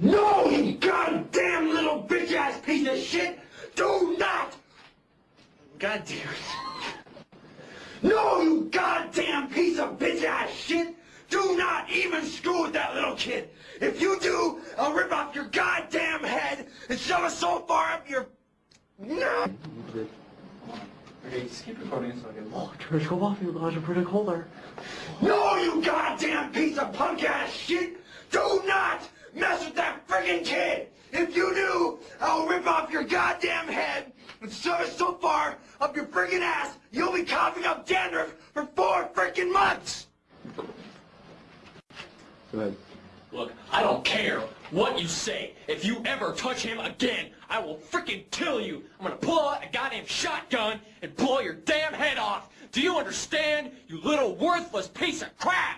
No, you goddamn little bitch ass piece of shit! Do not! God damn it. No, you goddamn piece of bitch ass shit! Do not even screw with that little kid! If you do, I'll rip off your goddamn head and shove it so far up your... No! Okay, just keep recording so I can... Oh, George, go off, you guys are pretty colder. No, you goddamn piece of punk ass shit! Do not mess with that friggin' kid! If you do, I'll rip off your goddamn head and shove it so far up your friggin' ass, you'll be coughing up dandruff for four frickin' months! Go ahead. Look, I don't care what you say. If you ever touch him again, I will frickin' kill you. I'm gonna pull out a goddamn shotgun and blow your damn head off. Do you understand, you little worthless piece of crap?